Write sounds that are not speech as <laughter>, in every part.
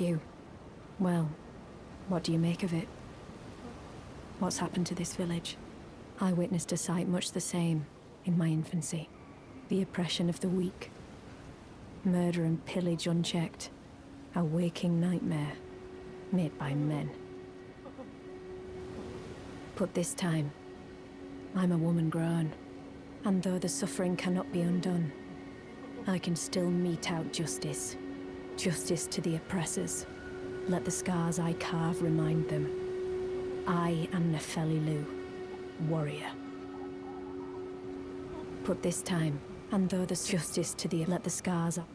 You. Well, what do you make of it? What's happened to this village? I witnessed a sight much the same in my infancy. The oppression of the weak. Murder and pillage unchecked. A waking nightmare made by men. But this time, I'm a woman grown. And though the suffering cannot be undone, I can still mete out justice. Justice to the oppressors. Let the scars I carve remind them. I am Nepheli Loux, warrior. But this time, and though there's justice to the let the scars up.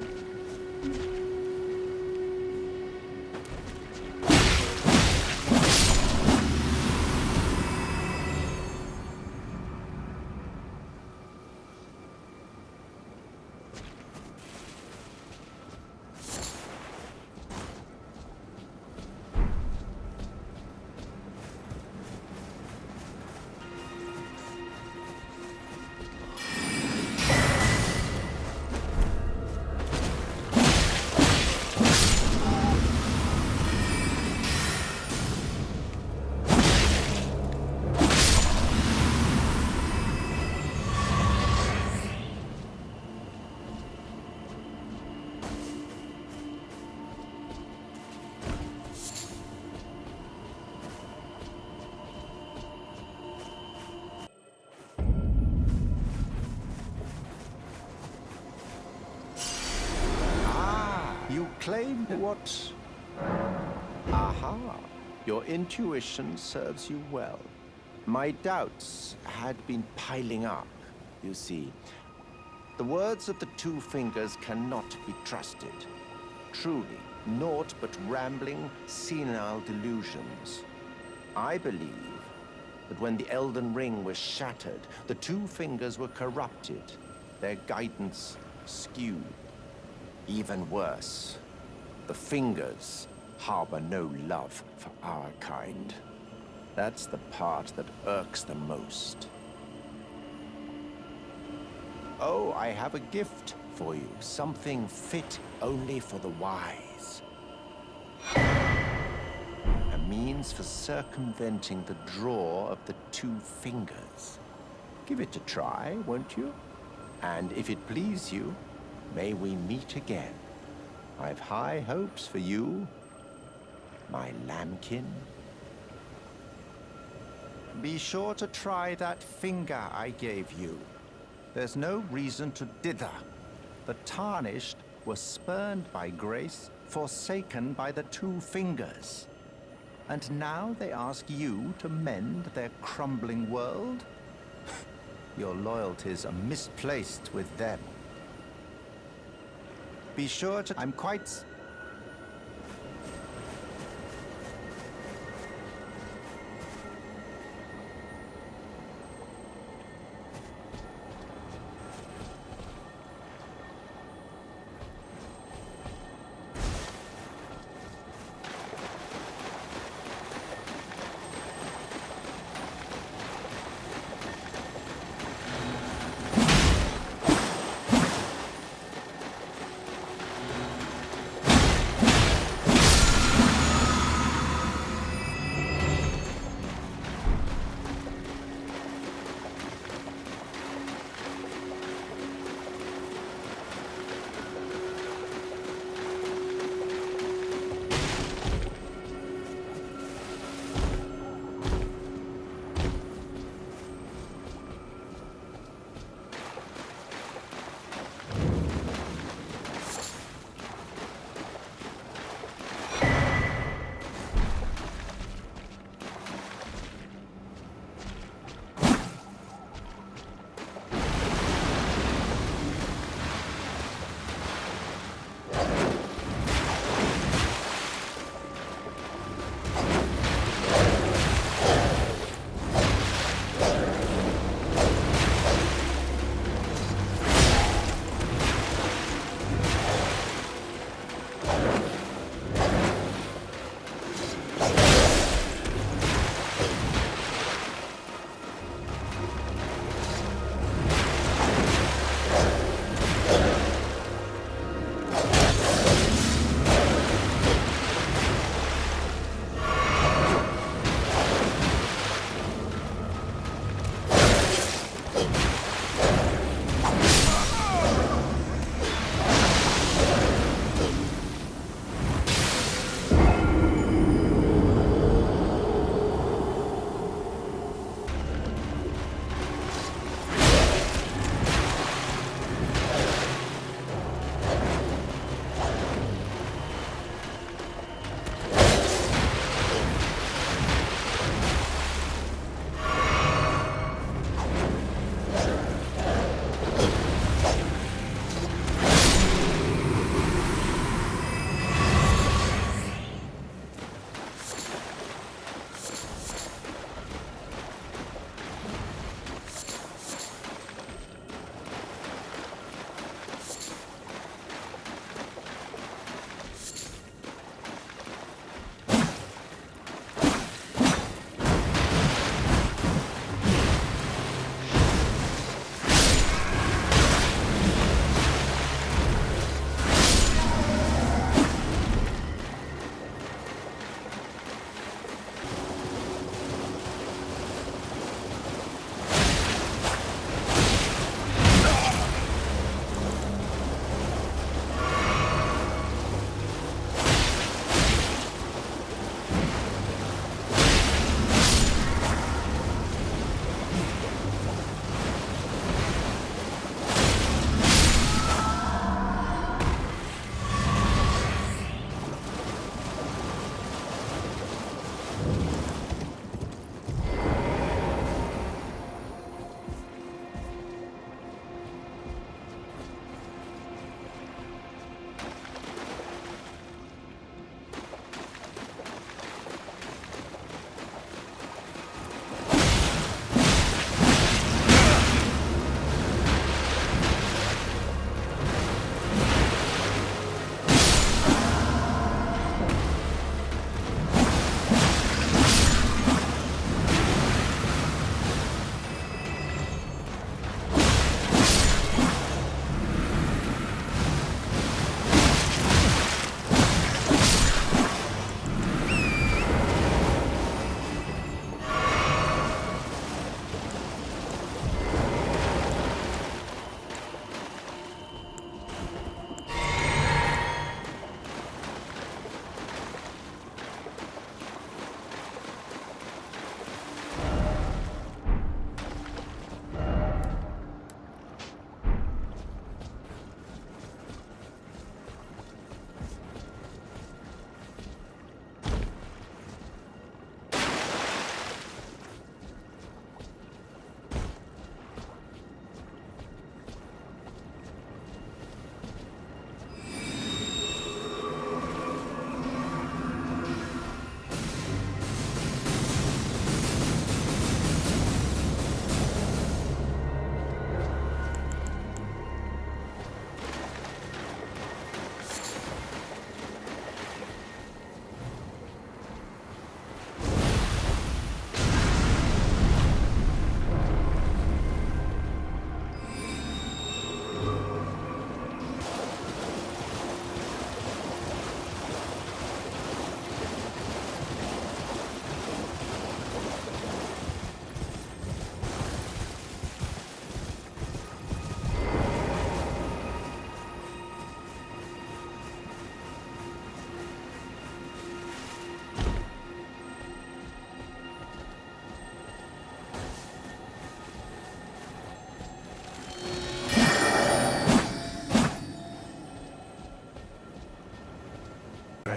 Mm-hmm. Claim what... Aha! Your intuition serves you well. My doubts had been piling up, you see. The words of the Two Fingers cannot be trusted. Truly, naught but rambling, senile delusions. I believe that when the Elden Ring was shattered, the Two Fingers were corrupted, their guidance skewed. Even worse, the fingers harbor no love for our kind. That's the part that irks the most. Oh, I have a gift for you. Something fit only for the wise. A means for circumventing the draw of the two fingers. Give it a try, won't you? And if it please you, may we meet again. I've high hopes for you, my lambkin. Be sure to try that finger I gave you. There's no reason to dither. The tarnished were spurned by grace, forsaken by the two fingers. And now they ask you to mend their crumbling world? <laughs> Your loyalties are misplaced with them. Be sure to... I'm quite...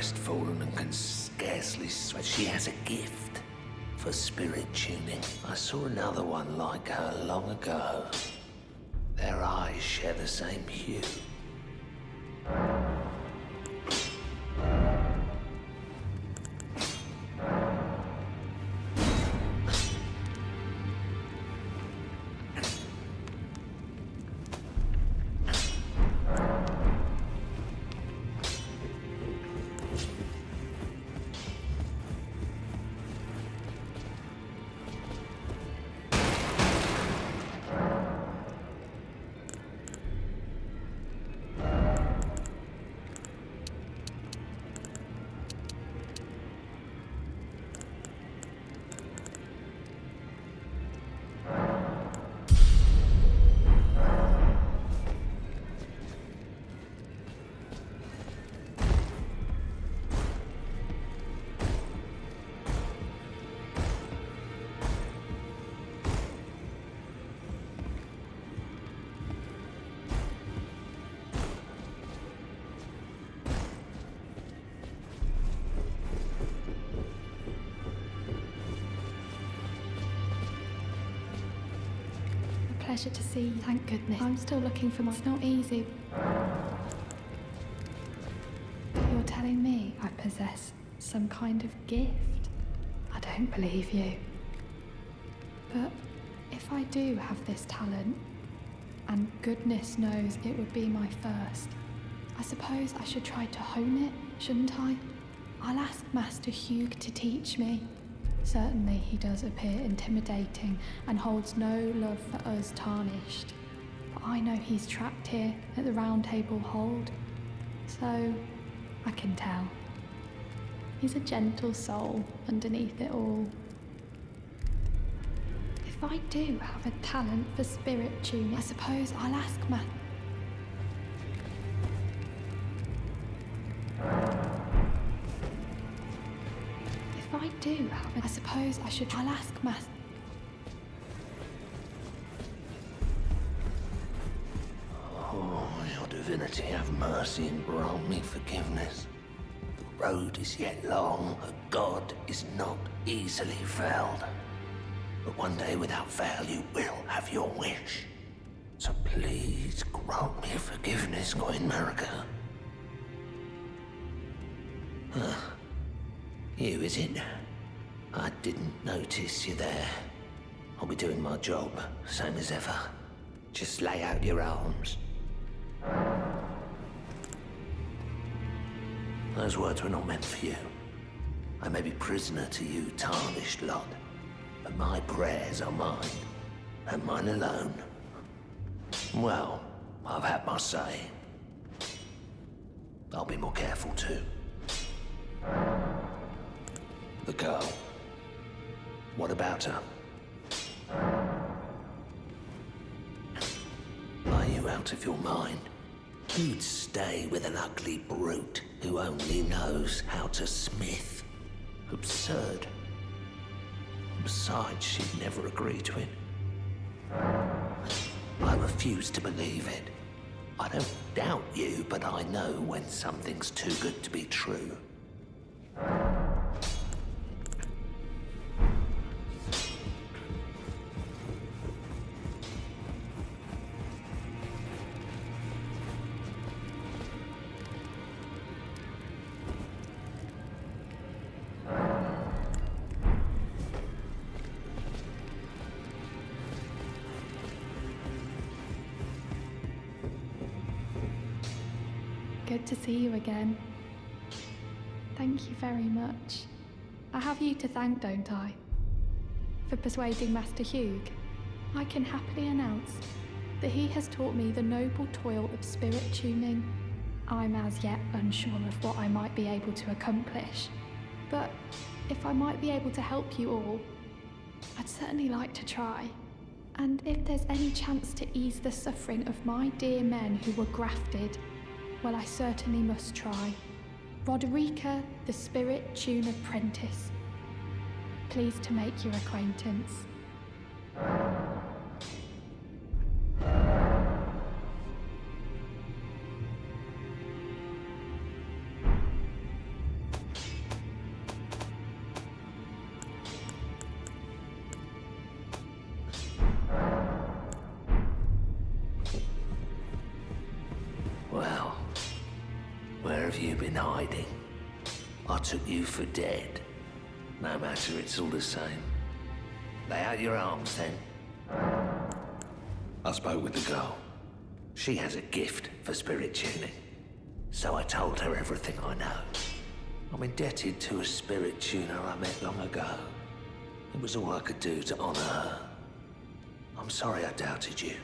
and can scarcely sweat. She has a gift for spirit tuning. I saw another one like her long ago. Their eyes share the same hue. Pleasure to see you. Thank goodness. I'm still looking for my... It's not easy. You're telling me I possess some kind of gift? I don't believe you. But if I do have this talent, and goodness knows it would be my first, I suppose I should try to hone it, shouldn't I? I'll ask Master Hewg to teach me. Certainly he does appear intimidating and holds no love for us tarnished. But I know he's trapped here at the Round Table Hold, so I can tell. He's a gentle soul underneath it all. If I do have a talent for spirit tuning, I suppose I'll ask Matt. Do have I suppose I should. I'll ask Master. Oh, your divinity, have mercy and grant me forgiveness. The road is yet long, a god is not easily felled. But one day without fail you will have your wish. So please grant me forgiveness, Queen Marika. Huh. You, is it? I didn't notice you there. I'll be doing my job, same as ever. Just lay out your arms. Those words were not meant for you. I may be prisoner to you, tarnished lot, but my prayers are mine, and mine alone. Well, I've had my say. I'll be more careful too. The girl. What about her? Are you out of your mind? Who'd stay with an ugly brute who only knows how to smith? Absurd. Besides, she'd never agree to it. I refuse to believe it. I don't doubt you, but I know when something's too good to be true. To see you again. Thank you very much. I have you to thank, don't I? For persuading Master Hewg. I can happily announce that he has taught me the noble toil of spirit tuning. I'm as yet unsure of what I might be able to accomplish, but if I might be able to help you all, I'd certainly like to try. And if there's any chance to ease the suffering of my dear men who were grafted well, I certainly must try. Roderika, the Spirit Tune Apprentice. Pleased to make your acquaintance. Been hiding? I took you for dead. No matter, it's all the same. Lay out your arms then. I spoke with the girl. She has a gift for spirit tuning. So I told her everything I know. I'm indebted to a spirit tuner I met long ago. It was all I could do to honor her. I'm sorry I doubted you.